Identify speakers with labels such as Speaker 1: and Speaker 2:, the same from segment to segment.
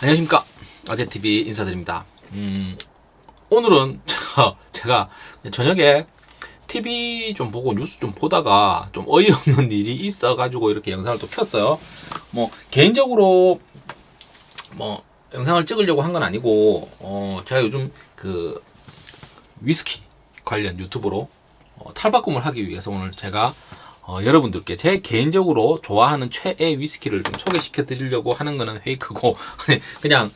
Speaker 1: 안녕하십니까. 아재TV 인사드립니다. 음, 오늘은 제가, 제가 저녁에 TV 좀 보고 뉴스 좀 보다가 좀 어이없는 일이 있어 가지고 이렇게 영상을 또 켰어요. 뭐 개인적으로 뭐 영상을 찍으려고 한 건 아니고 어, 제가 요즘 그 위스키 관련 유튜브로 어, 탈바꿈을 하기 위해서 오늘 제가 어, 여러분들께 제 개인적으로 좋아하는 최애 위스키를 좀 소개시켜 드리려고 하는 거는 페이크고 그냥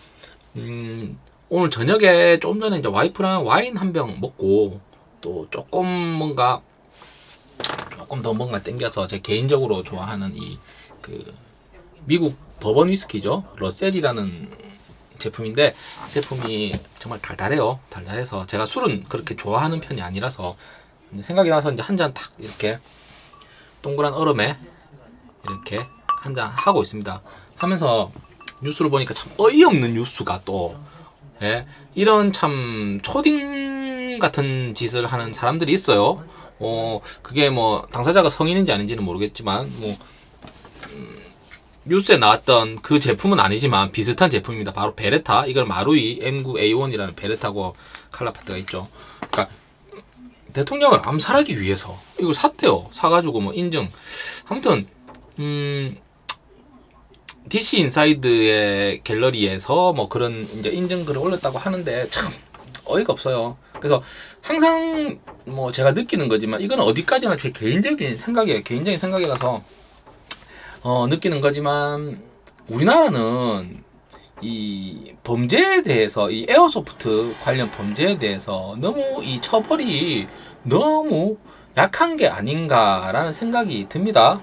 Speaker 1: 음, 오늘 저녁에 조금 전에 이제 와이프랑 와인 한 병 먹고 또 조금 뭔가 조금 더 뭔가 땡겨서 제 개인적으로 좋아하는 이 그 미국 버번 위스키죠? 러셀이라는 제품인데 제품이 정말 달달해요. 달달해서 제가 술은 그렇게 좋아하는 편이 아니라서 생각이 나서 이제 한 잔 탁 이렇게 동그란 얼음에 이렇게 한 잔 하고 있습니다. 하면서 뉴스를 보니까 참 어이없는 뉴스가 또 예, 이런 참 초딩 같은 짓을 하는 사람들이 있어요. 어, 그게 뭐 당사자가 성인인지 아닌지는 모르겠지만 뭐 음, 뉴스에 나왔던 그 제품은 아니지만 비슷한 제품입니다. 바로 베레타. 이걸 마루이 M9A1이라는 베레타고 칼라파트가 있죠. 그러니까 대통령을 암살하기 위해서 이걸 샀대요. 사가지고 뭐 인증. 아무튼 음 DC 인사이드의 갤러리에서 뭐 그런 이제 인증글을 올렸다고 하는데 참 어이가 없어요. 그래서 항상 뭐 제가 느끼는 거지만 이건 어디까지나 제 개인적인 생각이에요. 개인적인 생각이라서 어 느끼는 거지만 우리나라는 이 범죄에 대해서 이 airsoft 관련 범죄에 대해서 너무 이 처벌이 너무 약한 게 아닌가라는 생각이 듭니다.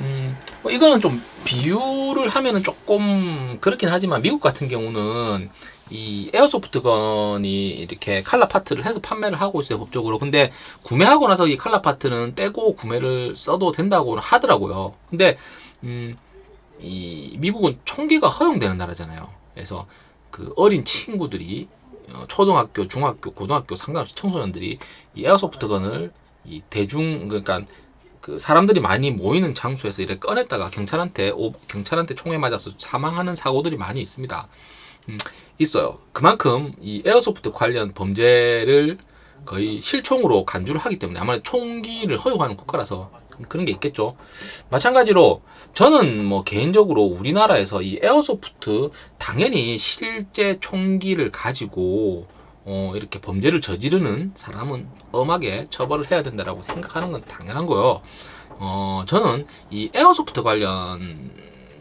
Speaker 1: 음, 뭐 이거는 좀 비유를 하면은 조금 그렇긴 하지만 미국 같은 경우는 이 에어소프트건이 이렇게 칼라 파트를 해서 판매를 하고 있어요 법적으로 근데 구매하고 나서 이 칼라 파트는 떼고 구매를 써도 된다고 하더라고요 근데 음, 이 미국은 총기가 허용되는 나라잖아요. 그래서 그 어린 친구들이 어, 초등학교, 중학교, 고등학교 상관없이 청소년들이 이 airsoft gun을 이 대중 그러니까 그 사람들이 많이 모이는 장소에서 이렇게 꺼냈다가 경찰한테 오, 경찰한테 총에 맞아서 사망하는 사고들이 많이 있습니다. 음, 있어요. 그만큼 이 airsoft 관련 범죄를 거의 실총으로 간주를 하기 때문에 아마 총기를 허용하는 국가라서 그런 게 있겠죠. 마찬가지로 저는 뭐 개인적으로 우리나라에서 이 airsoft 당연히 실제 총기를 가지고 어 이렇게 범죄를 저지르는 사람은 엄하게 처벌을 해야 된다라고 생각하는 건 당연한 거요. 어 저는 이 airsoft 관련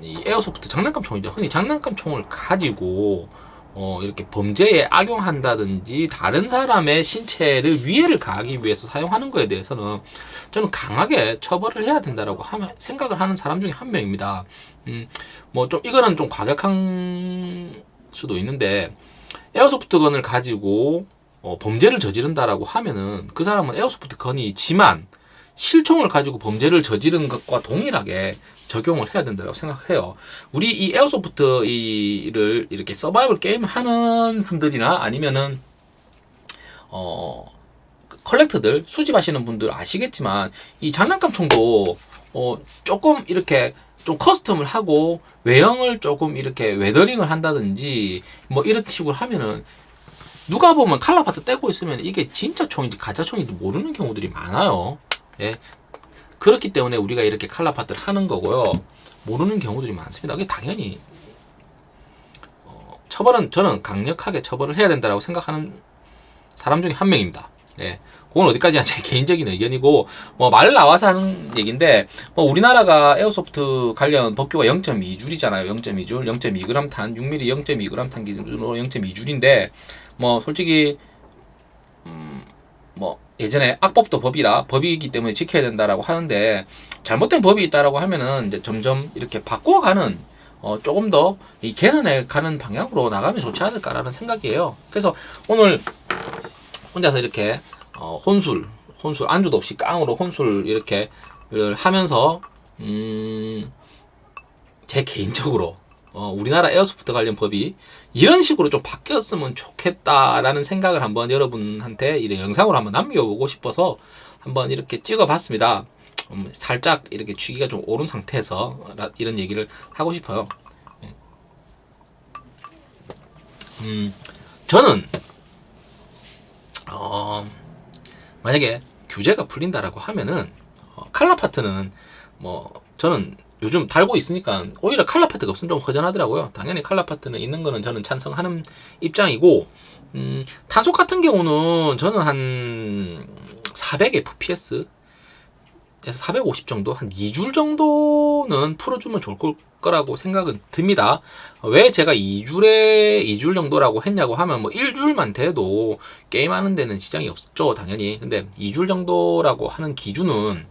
Speaker 1: 이 airsoft 장난감 총이죠. 흔히 장난감 총을 가지고 어, 이렇게 범죄에 악용한다든지 다른 사람의 신체를 위해를 가하기 위해서 사용하는 것에 대해서는 저는 강하게 처벌을 해야 된다라고 하, 생각을 하는 사람 중에 한 명입니다. 음, 뭐 좀 이거는 좀 과격할 수도 있는데 airsoft gun을 가지고 어, 범죄를 저지른다라고 하면은 그 사람은 airsoft gun이지만 실총을 가지고 범죄를 저지른 것과 동일하게 적용을 해야 된다고 생각해요. 우리 이 airsoft를 이렇게 서바이벌 게임 하는 분들이나 아니면은 어 collector들 수집하시는 분들 아시겠지만 이 장난감 총도 어 조금 이렇게 좀 custom을 하고 외형을 조금 이렇게 weathering을 한다든지 뭐 이런 식으로 하면은 누가 보면 color part 떼고 있으면 이게 진짜 총인지 가짜 총인지 모르는 경우들이 많아요. 예. 그렇기 때문에 우리가 이렇게 칼라 파트를 하는 거고요. 모르는 경우들이 많습니다. 그게 당연히 어, 처벌은 저는 강력하게 처벌을 해야 된다고 생각하는 사람 중에 한 명입니다. 예. 그건 어디까지나 제 개인적인 의견이고 뭐 말 나와서 하는 얘기인데 뭐 우리나라가 에어소프트 관련 법규가 0.2줄이잖아요. 0.2줄, 0.2g 탄, 6mm 0.2g 탄 기준으로 0.2줄인데 뭐 솔직히 예전에 악법도 법이라 법이기 때문에 지켜야 된다라고 하는데 잘못된 법이 있다라고 하면은 이제 점점 이렇게 바꿔가는 어 조금 더 이 개선해 가는 방향으로 나가면 좋지 않을까라는 생각이에요. 그래서 오늘 혼자서 이렇게 어 혼술 혼술 안주도 없이 깡으로 혼술 이렇게 하면서 음 제 개인적으로 어, 우리나라 에어소프트 관련 법이 이런 식으로 좀 바뀌었으면 좋겠다라는 생각을 한번 여러분한테 이런 영상으로 한번 남겨보고 싶어서 한번 이렇게 찍어봤습니다. 음, 살짝 이렇게 취기가 좀 오른 상태에서 이런 얘기를 하고 싶어요. 예. 음, 저는 어, 만약에 규제가 풀린다라고 하면은 어, 칼라 파트는 뭐 저는 요즘 달고 있으니까 오히려 칼라 파트가 없으면 좀 허전하더라고요. 당연히 칼라 파트는 있는 거는 저는 찬성하는 입장이고 음, 탄속 같은 경우는 저는 한 400 FPS 에서 450 정도 한 2줄 정도는 풀어주면 좋을 걸- 거라고 생각은 듭니다. 왜 제가 2줄에 2줄 정도라고 했냐고 하면 뭐 1줄만 돼도 게임하는 데는 지장이 없죠 당연히 근데 2줄 정도라고 하는 기준은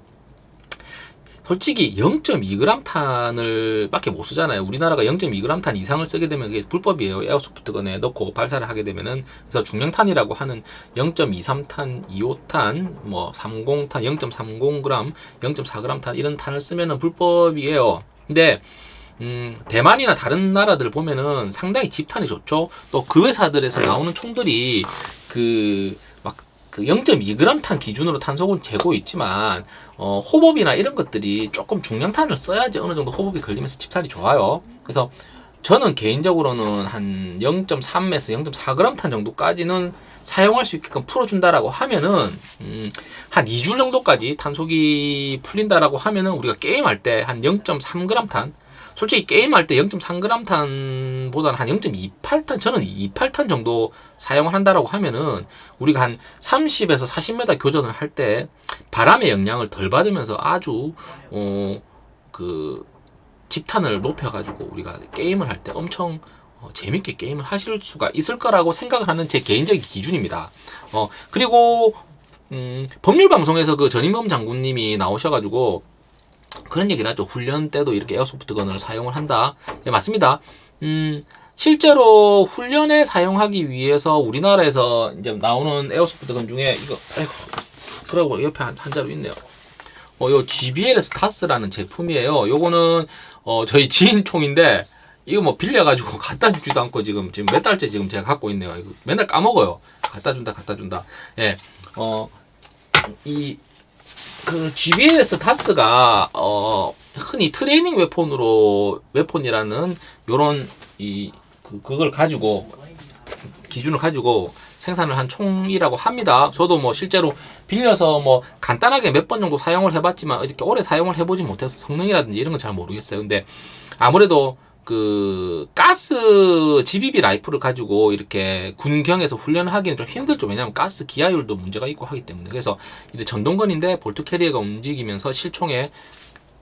Speaker 1: 솔직히 0.2g 탄을 밖에 못 쓰잖아요. 우리나라가 0.2g 탄 이상을 쓰게 되면 그게 불법이에요. 에어소프트건에 넣고 발사를 하게 되면은 그래서 중량탄이라고 하는 0.23탄, 2호탄, 뭐 30탄, 0.30g, 0.4g 탄 이런 탄을 쓰면은 불법이에요. 근데 음, 대만이나 다른 나라들 보면은 상당히 집탄이 좋죠. 또 그 회사들에서 나오는 총들이 그막 그 0.2g 탄 기준으로 탄속은 재고 있지만 어, 호법이나 이런 것들이 조금 중량탄을 써야지 어느 정도 호법이 걸리면서 집탄이 좋아요. 그래서 저는 개인적으로는 한 0.3에서 0.4g 탄 정도까지는 사용할 수 있게끔 풀어준다라고 하면은 음, 한 2줄 정도까지 탄속이 풀린다라고 하면은 우리가 게임할 때 한 0.3g 탄 솔직히 게임할 때 0.3g 탄보다는 한 0.28탄 저는 28탄 정도 사용을 한다라고 하면은 우리가 한 30에서 40m 교전을 할 때 바람의 영향을 덜 받으면서 아주 어그 집탄을 높여가지고 우리가 게임을 할 때 엄청 어, 재밌게 게임을 하실 수가 있을 거라고 생각을 하는 제 개인적인 기준입니다. 어 그리고 음, 법률 방송에서 그 전인범 장군님이 나오셔가지고 그런 얘기를 하죠. 훈련 때도 이렇게 airsoft gun을 사용을 한다. 예, 맞습니다. 음, 실제로 훈련에 사용하기 위해서 우리나라에서 이제 나오는 airsoft gun 중에 이거, 아이고, 그러고 옆에 한, 한 자루 있네요. 어, 요 GBLS DAS라는 제품이에요. 요거는, 어, 저희 지인 총인데, 이거 뭐 빌려가지고 갖다 주지도 않고 지금, 지금 몇 달째 지금 제가 갖고 있네요. 이거 맨날 까먹어요. 갖다 준다, 갖다 준다. 예, 어, 이, 그 GBLS 타스가 어 흔히 트레이닝 웨폰으로 웨폰이라는 요런 이 그, 그걸 가지고 기준을 가지고 생산을 한 총이라고 합니다. 저도 뭐 실제로 빌려서 뭐 간단하게 몇 번 정도 사용을 해봤지만 이렇게 오래 사용을 해보지 못해서 성능이라든지 이런 건 잘 모르겠어요. 근데 아무래도 그 가스 GBB 라이플을 가지고 이렇게 군경에서 훈련을 하기는 좀 힘들죠. 왜냐하면 가스 기화율도 문제가 있고 하기 때문에 그래서 이제 전동건인데 bolt carrier가 움직이면서 실총에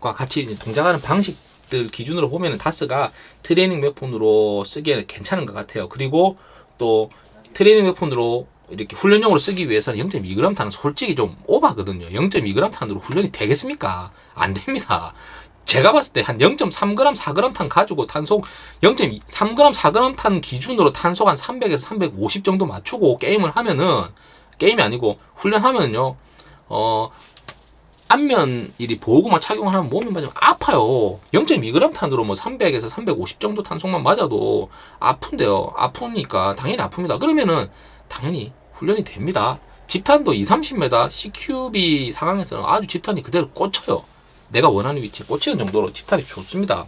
Speaker 1: 과 같이 동작하는 방식들 기준으로 보면은 DAS가 training weapon으로 쓰기에는 괜찮은 것 같아요. 그리고 또 training weapon으로 이렇게 훈련용으로 쓰기 위해서는 0.2g 탄은 솔직히 좀 오바거든요. 0.2g 탄으로 훈련이 되겠습니까? 안 됩니다. 제가 봤을 때 한 0.3g, 4g 탄 가지고 탄속 0.3g, 4g 탄 기준으로 탄속 한 300에서 350 정도 맞추고 게임을 하면은 게임이 아니고 훈련하면은요. 어 안면 이리 보호구만 착용을 하면 몸이 맞으면 아파요. 0.2g 탄으로 뭐 300에서 350 정도 탄속만 맞아도 아픈데요. 아프니까 당연히 아픕니다. 그러면은 당연히 훈련이 됩니다. 집탄도 2, 30m CQB 상황에서는 아주 집탄이 그대로 꽂혀요. 내가 원하는 위치에 꽂히는 정도로 집탄이 좋습니다.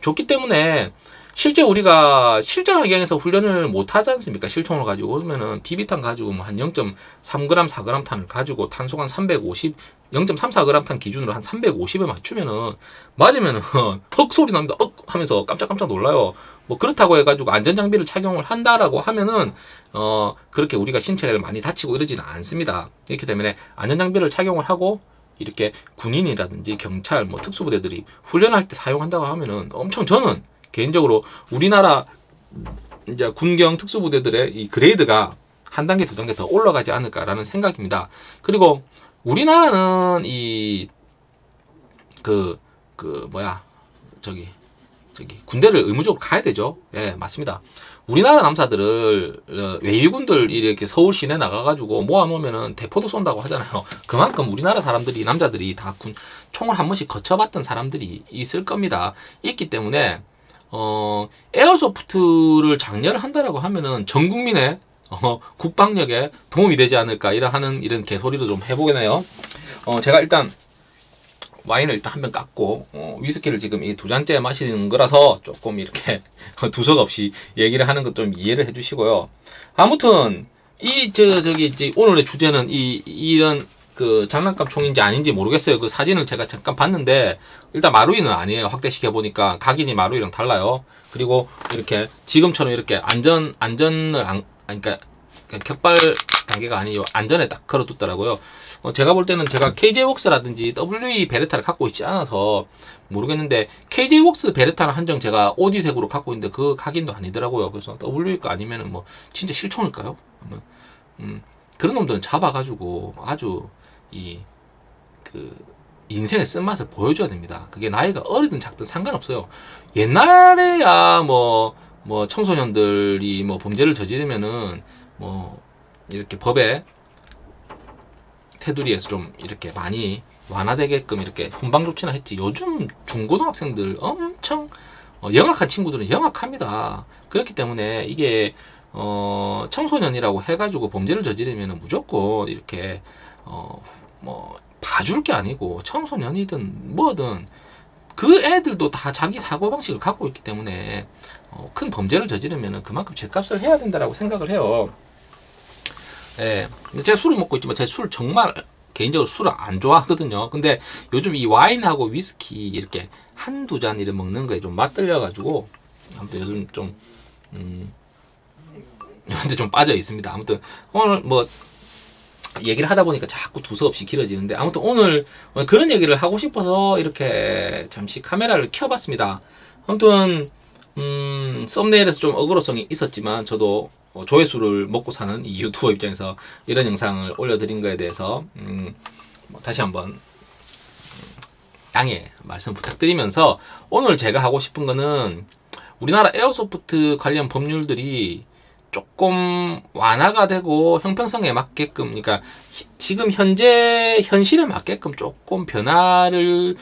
Speaker 1: 좋기 때문에 실제 우리가 실전 환경에서 훈련을 못 하지 않습니까? 실총을 가지고 그러면은 비비탄 가지고 뭐 한 0.3g, 4g 탄을 가지고 탄속 한 350, 0.34g 탄 기준으로 한 350에 맞추면은 맞으면은 헉 소리 납니다. 억 하면서 깜짝깜짝 놀라요. 뭐 그렇다고 해가지고 안전 장비를 착용을 한다라고 하면은 어 그렇게 우리가 신체를 많이 다치고 이러지는 않습니다. 이렇기 때문에 안전 장비를 착용을 하고 이렇게 군인이라든지 경찰 뭐 특수부대들이 훈련할 때 사용한다고 하면은 엄청 저는 개인적으로 우리나라 이제 군경 특수부대들의 이 그레이드가 한 단계 두 단계 더 올라가지 않을까라는 생각입니다. 그리고 우리나라는 이 그그 뭐야 저기 저기 군대를 의무적으로 가야 되죠. 예, 맞습니다. 우리나라 남사들을 어, 외위군들 이렇게 서울 시내 나가가지고 모아놓으면은 대포도 쏜다고 하잖아요. 그만큼 우리나라 사람들이 남자들이 다 군 총을 한 번씩 거쳐봤던 사람들이 있을 겁니다. 있기 때문에 어 에어소프트를 장려를 한다라고 하면은 전 국민의 어, 국방력에 도움이 되지 않을까 이런 하는 이런 개소리도 좀 해보겠네요. 어 제가 일단 와인을 일단 한 병 깎고 어, 위스키를 지금 이 두 잔째 마시는 거라서 조금 이렇게 두석 없이 얘기를 하는 것 좀 이해를 해주시고요. 아무튼 이 저 저기 이제 오늘의 주제는 이 이런 그 장난감 총인지 아닌지 모르겠어요. 그 사진을 제가 잠깐 봤는데 일단 마루이는 아니에요. 확대시켜 보니까 각인이 마루이랑 달라요. 그리고 이렇게 지금처럼 이렇게 안전 안전을 안 그러니까 격발 단계가 아니요 안전에 딱 걸어뒀더라고요. 어, 제가 볼 때는 제가 KJ 웍스라든지 WE 베레타를 갖고 있지 않아서 모르겠는데 KJ 웍스 베레타는 한정 제가 오디색으로 갖고 있는데 그 각인도 아니더라고요. 그래서 WE 거 아니면 은 뭐 진짜 실총일까요? 음, 그런 놈들은 잡아가지고 아주 이 그 인생의 쓴맛을 보여줘야 됩니다. 그게 나이가 어리든 작든 상관없어요. 옛날에야 뭐, 뭐 청소년들이 뭐 범죄를 저지르면은 뭐 이렇게 법에 테두리에서 좀 이렇게 많이 완화되게끔 이렇게 훈방 조치나 했지. 요즘 중고등학생들 엄청 어, 영악한 친구들은 영악합니다. 그렇기 때문에 이게 어, 청소년이라고 해가지고 범죄를 저지르면 무조건 이렇게 어, 뭐 봐줄 게 아니고 청소년이든 뭐든 그 애들도 다 자기 사고 방식을 갖고 있기 때문에 어, 큰 범죄를 저지르면 그만큼 죄값을 해야 된다라고 생각을 해요. 예, 근데 제가 술을 먹고 있지만 제술 정말 개인적으로 술을 안 좋아하거든요. 근데 요즘 이 와인하고 위스키 이렇게 한두 잔 이렇게 먹는 거에 좀 맛들려가지고 아무튼 요즘 좀 음, 근데 좀 빠져 있습니다. 아무튼 오늘 뭐 얘기를 하다 보니까 자꾸 두서없이 길어지는데 아무튼 오늘 그런 얘기를 하고 싶어서 이렇게 잠시 카메라를 켜봤습니다. 아무튼 음, 썸네일에서 좀 어그로성이 있었지만 저도 어, 조회수를 먹고 사는 이 유튜버 입장에서 이런 영상을 올려드린 거에 대해서 음, 뭐 다시 한번 음, 양해 말씀 부탁드리면서 오늘 제가 하고 싶은 거는 우리나라 에어소프트 관련 법률들이 조금 완화가 되고 형평성에 맞게끔 그러니까 히- 지금 현재 현실에 맞게끔 조금 변화를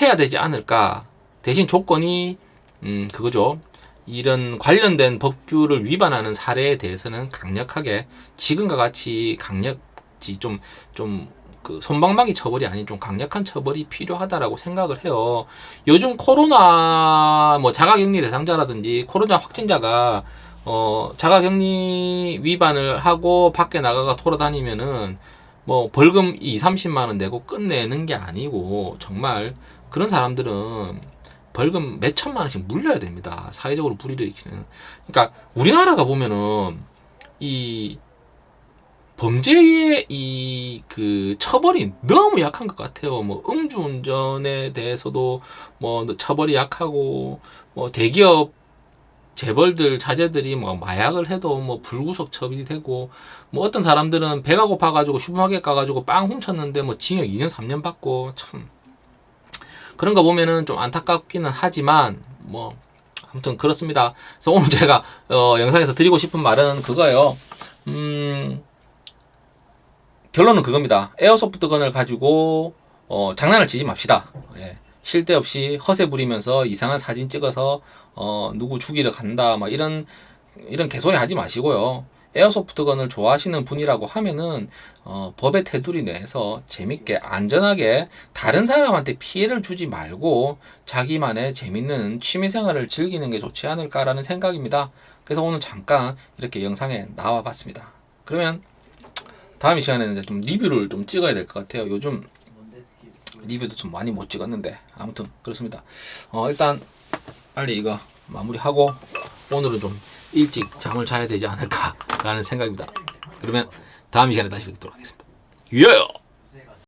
Speaker 1: 해야 되지 않을까. 대신 조건이 음 그거죠 이런 관련된 법규를 위반하는 사례에 대해서는 강력하게 지금과 같이 강력지 좀 좀 그 손방망이 처벌이 아닌 좀 강력한 처벌이 필요하다라고 생각을 해요. 요즘 코로나 뭐 자가격리 대상자라든지 코로나 확진자가 어 자가격리 위반을 하고 밖에 나가가 돌아다니면은 뭐 벌금 2, 30만 원 내고 끝내는 게 아니고 정말 그런 사람들은 벌금 몇 천만 원씩 물려야 됩니다. 사회적으로 불이를 일으키는. 그러니까 우리나라가 보면은 이 범죄의 이 그 처벌이 너무 약한 것 같아요. 뭐 음주운전에 대해서도 뭐 처벌이 약하고 뭐 대기업 재벌들 자제들이 뭐 마약을 해도 뭐 불구속 처벌이 되고 뭐 어떤 사람들은 배가 고파가지고 슈퍼마켓 가가지고 빵 훔쳤는데 뭐 징역 2년 3년 받고 참 그런 거 보면은 좀 안타깝기는 하지만 뭐 아무튼 그렇습니다. 그래서 오늘 제가 어, 영상에서 드리고 싶은 말은 그거예요. 음, 결론은 그겁니다. 에어소프트건을 가지고 어, 장난을 치지 맙시다. 예. 쉴데 없이 허세 부리면서 이상한 사진 찍어서 어, 누구 죽이러 간다 막 이런 이런 개소리 하지 마시고요. 에어소프트건을 좋아하시는 분이라고 하면은 어, 법의 테두리 내에서 재밌게 안전하게 다른 사람한테 피해를 주지 말고 자기만의 재밌는 취미생활을 즐기는 게 좋지 않을까라는 생각입니다. 그래서 오늘 잠깐 이렇게 영상에 나와 봤습니다. 그러면 다음 이 시간에는 좀 리뷰를 좀 찍어야 될 것 같아요. 요즘 리뷰도 좀 많이 못 찍었는데 아무튼 그렇습니다. 어, 일단 빨리 이거 마무리하고 오늘은 좀 일찍 잠을 자야 되지 않을까라는 생각입니다. 그러면 다음 이 시간에 다시 뵙도록 하겠습니다. 예!